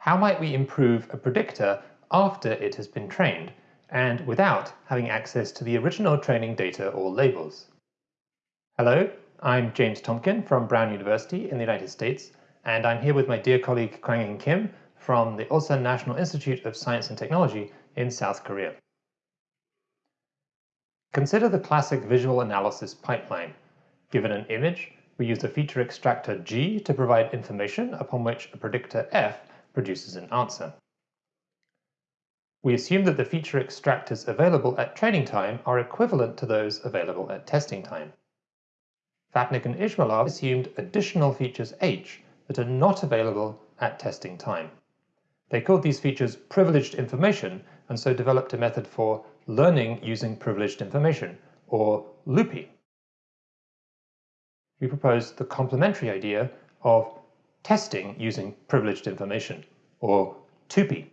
How might we improve a predictor after it has been trained and without having access to the original training data or labels? Hello, I'm James Tompkin from Brown University in the United States and I'm here with my dear colleague Kwang Kim from the Ulsan National Institute of Science and Technology in South Korea. Consider the classic visual analysis pipeline. Given an image, we use the feature extractor G to provide information upon which a predictor F produces an answer. We assume that the feature extractors available at training time are equivalent to those available at testing time. Vapnik and Izmailov assumed additional features H that are not available at testing time. They called these features privileged information and so developed a method for learning using privileged information, or LUPI. We propose the complementary idea of testing using privileged information, or TUPI.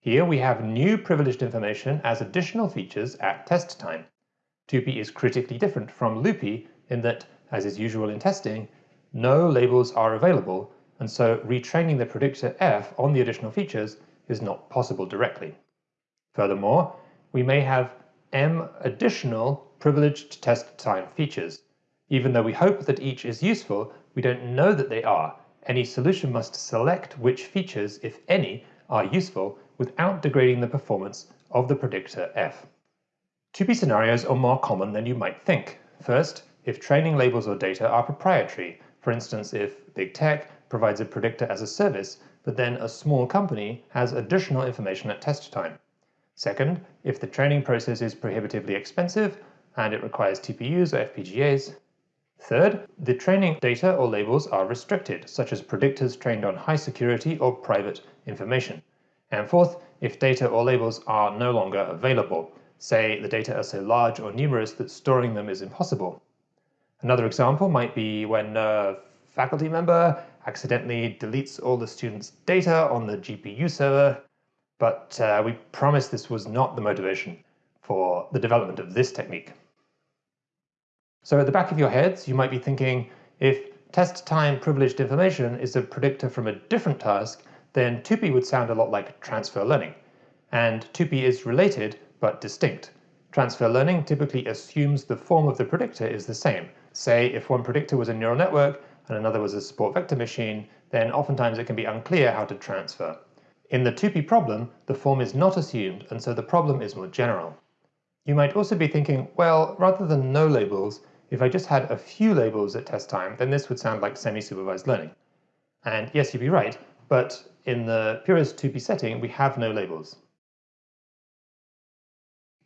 Here we have new privileged information as additional features at test time. TUPI is critically different from LUPI in that, as is usual in testing, no labels are available and so retraining the predictor f on the additional features is not possible directly. Furthermore, we may have m additional privileged test time features. Even though we hope that each is useful, we don't know that they are, any solution must select which features, if any, are useful without degrading the performance of the predictor f. TUPI scenarios are more common than you might think. First, if training labels or data are proprietary, for instance if big tech provides a predictor as a service, but then a small company has additional information at test time. Second, if the training process is prohibitively expensive and it requires TPUs or FPGAs, Third, the training data or labels are restricted, such as predictors trained on high security or private information. And fourth, if data or labels are no longer available, say the data are so large or numerous that storing them is impossible. Another example might be when a faculty member accidentally deletes all the students' data on the GPU server, but uh, we promise this was not the motivation for the development of this technique. So at the back of your heads, you might be thinking, if test time privileged information is a predictor from a different task, then TUPI would sound a lot like transfer learning. And TUPI is related, but distinct. Transfer learning typically assumes the form of the predictor is the same. Say, if one predictor was a neural network and another was a support vector machine, then oftentimes it can be unclear how to transfer. In the TUPI problem, the form is not assumed, and so the problem is more general. You might also be thinking, well, rather than no labels, if I just had a few labels at test time, then this would sound like semi-supervised learning. And yes, you'd be right, but in the purest TUPI setting, we have no labels.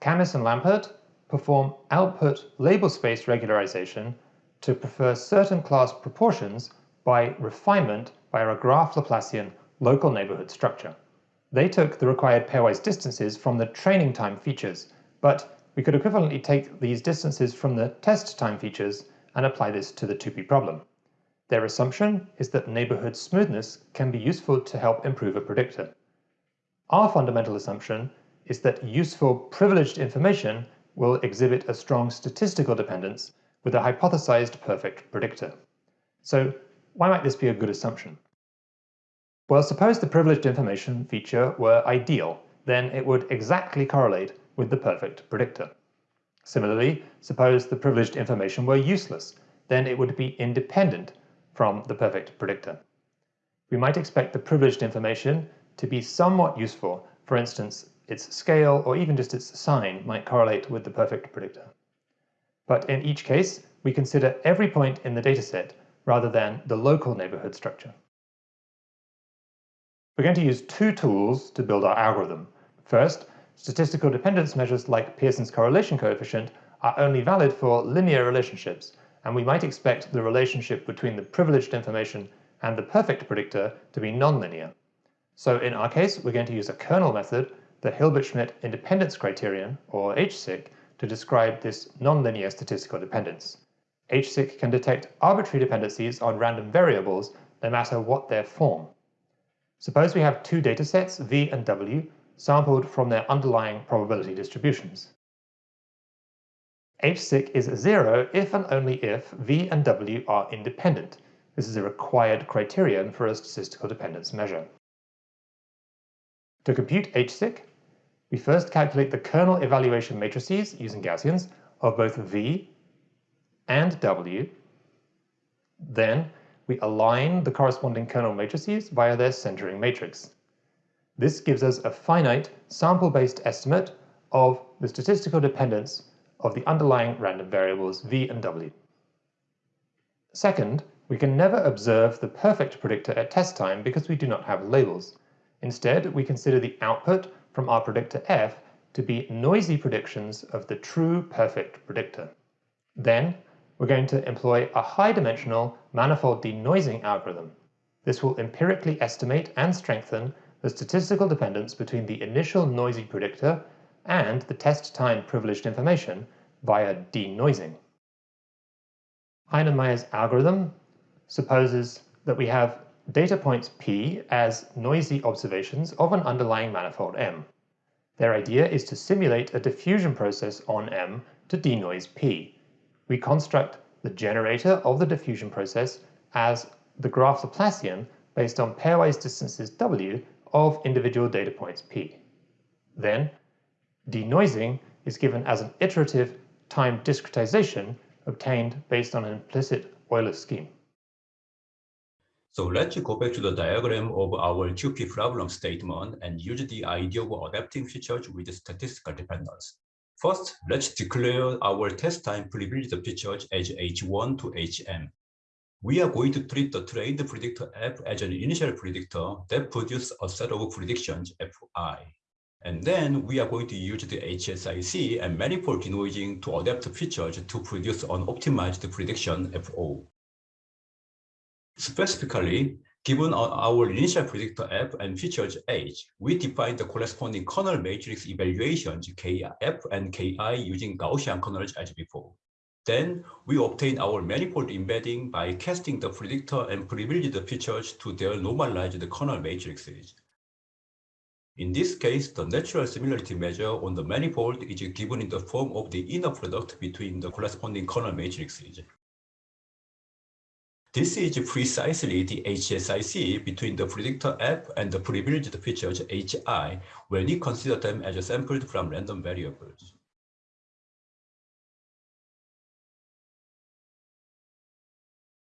Khamis and Lampert perform output label space regularization to prefer certain class proportions by refinement by a graph Laplacian local neighborhood structure. They took the required pairwise distances from the training time features, but we could equivalently take these distances from the test time features and apply this to the TUPI problem. Their assumption is that neighborhood smoothness can be useful to help improve a predictor. Our fundamental assumption is that useful privileged information will exhibit a strong statistical dependence with a hypothesized perfect predictor. So why might this be a good assumption? Well, suppose the privileged information feature were ideal, then it would exactly correlate with the perfect predictor. Similarly, suppose the privileged information were useless, then it would be independent from the perfect predictor. We might expect the privileged information to be somewhat useful, for instance, its scale or even just its sign might correlate with the perfect predictor. But in each case, we consider every point in the dataset rather than the local neighborhood structure. We're going to use two tools to build our algorithm. First, Statistical dependence measures like Pearson's correlation coefficient are only valid for linear relationships, and we might expect the relationship between the privileged information and the perfect predictor to be nonlinear. So in our case, we're going to use a kernel method, the Hilbert-Schmidt independence criterion, or HSIC, to describe this nonlinear statistical dependence. HSIC can detect arbitrary dependencies on random variables no matter what their form. Suppose we have two datasets, V and W, sampled from their underlying probability distributions. HSIC is zero if and only if V and W are independent. This is a required criterion for a statistical dependence measure. To compute HSIC, we first calculate the kernel evaluation matrices using Gaussians of both V and W. Then we align the corresponding kernel matrices via their centering matrix. This gives us a finite sample-based estimate of the statistical dependence of the underlying random variables v and w. Second, we can never observe the perfect predictor at test time because we do not have labels. Instead, we consider the output from our predictor f to be noisy predictions of the true perfect predictor. Then, we're going to employ a high-dimensional manifold denoising algorithm. This will empirically estimate and strengthen the statistical dependence between the initial noisy predictor and the test time privileged information via denoising. Heinemeyer's algorithm supposes that we have data points P as noisy observations of an underlying manifold M. Their idea is to simulate a diffusion process on M to denoise P. We construct the generator of the diffusion process as the graph Laplacian based on pairwise distances W of individual data points P. Then, denoising is given as an iterative time discretization obtained based on an implicit Euler scheme. So let's go back to the diagram of our TUPI problem statement and use the idea of adapting features with statistical dependence. First, let's declare our test time privileged features as H1 to Hm. We are going to treat the trained predictor F as an initial predictor that produces a set of predictions Fi. And then we are going to use the HSIC and manifold denoising to adapt features to produce an optimized prediction Fo. Specifically, given our initial predictor F and features H, we define the corresponding kernel matrix evaluations Kf and Ki using Gaussian kernels as before. Then we obtain our manifold embedding by casting the predictor and privileged features to their normalized kernel matrices. In this case, the natural similarity measure on the manifold is given in the form of the inner product between the corresponding kernel matrices. This is precisely the HSIC between the predictor F and the privileged features HI when we consider them as sampled from random variables.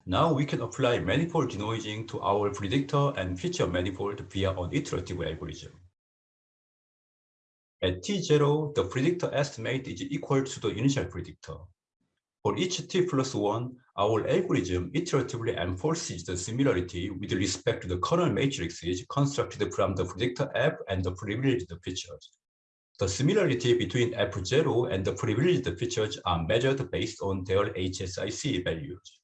Now we can apply manifold denoising to our predictor and feature manifold via an iterative algorithm. At t0, the predictor estimate is equal to the initial predictor. For each t plus 1, our algorithm iteratively enforces the similarity with respect to the kernel matrices constructed from the predictor f and the privileged features. The similarity between f0 and the privileged features are measured based on their HSIC values.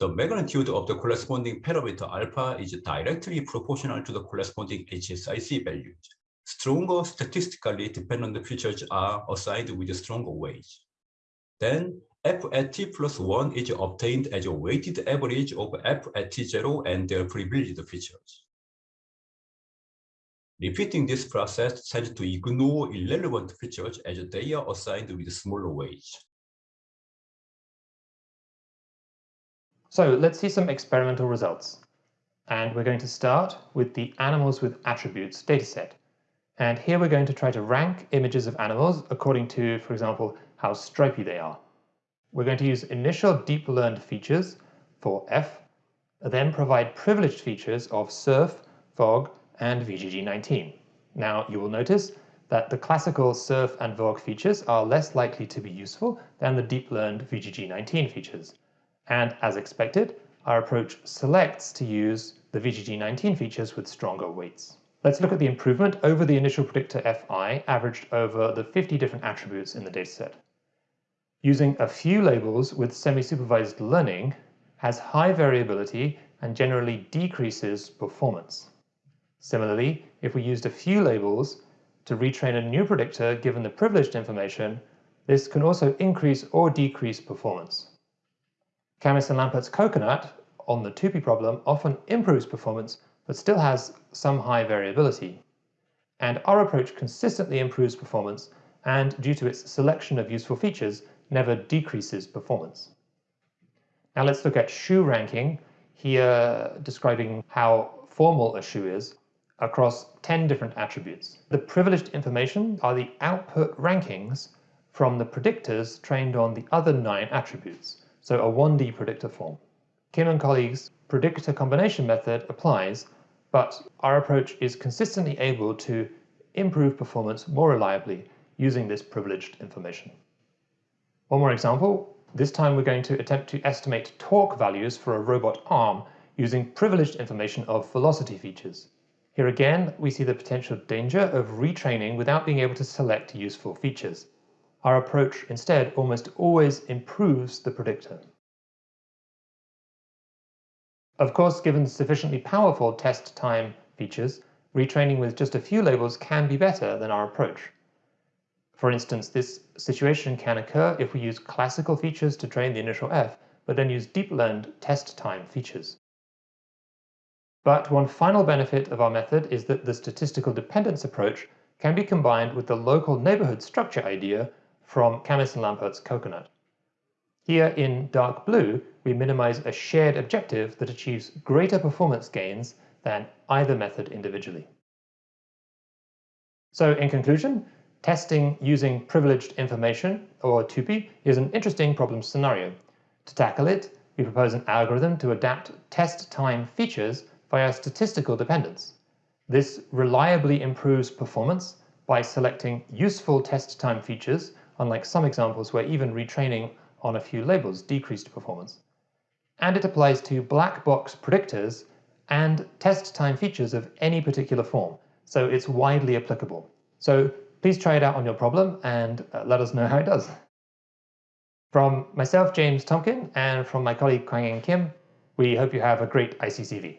The magnitude of the corresponding parameter alpha is directly proportional to the corresponding HSIC values. Stronger statistically dependent features are assigned with stronger weights. Then f at t plus 1 is obtained as a weighted average of f at t0 and their privileged features. Repeating this process tends to ignore irrelevant features as they are assigned with smaller weights. So let's see some experimental results. And we're going to start with the animals with attributes dataset. And here we're going to try to rank images of animals according to, for example, how stripy they are. We're going to use initial deep learned features for F, then provide privileged features of surf, HOG, and VGG19. Now you will notice that the classical surf and HOG features are less likely to be useful than the deep learned VGG19 features. And as expected, our approach selects to use the VGG19 features with stronger weights. Let's look at the improvement over the initial predictor Fi averaged over the 50 different attributes in the dataset. Using a few labels with semi-supervised learning has high variability and generally decreases performance. Similarly, if we used a few labels to retrain a new predictor given the privileged information, this can also increase or decrease performance. Khamis and Lampert's coconut on the TUPI problem often improves performance but still has some high variability. And our approach consistently improves performance and, due to its selection of useful features, never decreases performance. Now let's look at shoe ranking, here describing how formal a shoe is. across 10 different attributes. The privileged information are the output rankings from the predictors trained on the other nine attributes, so a 1D predictor form. Kim and colleagues' predictor combination method applies, but our approach is consistently able to improve performance more reliably using this privileged information. One more example, this time we're going to attempt to estimate torque values for a robot arm using privileged information of velocity features. Here again, we see the potential danger of retraining without being able to select useful features. Our approach instead almost always improves the predictor. Of course, given sufficiently powerful test time features, retraining with just a few labels can be better than our approach. For instance, this situation can occur if we use classical features to train the initial F, but then use deep learned test time features. But one final benefit of our method is that the statistical dependence approach can be combined with the local neighborhood structure idea from Khamis and Lampert's Coconut. Here in dark blue, we minimize a shared objective that achieves greater performance gains than either method individually. So in conclusion, testing using privileged information, or TUPI, is an interesting problem scenario. To tackle it, we propose an algorithm to adapt test time features via statistical dependence. This reliably improves performance by selecting useful test time features, unlike some examples where even retraining on a few labels decreased performance. And it applies to black box predictors and test time features of any particular form, so it's widely applicable. So please try it out on your problem and uh, let us know how it does. From myself, James Tompkin, and from my colleague Kwang Kim, we hope you have a great ICCV.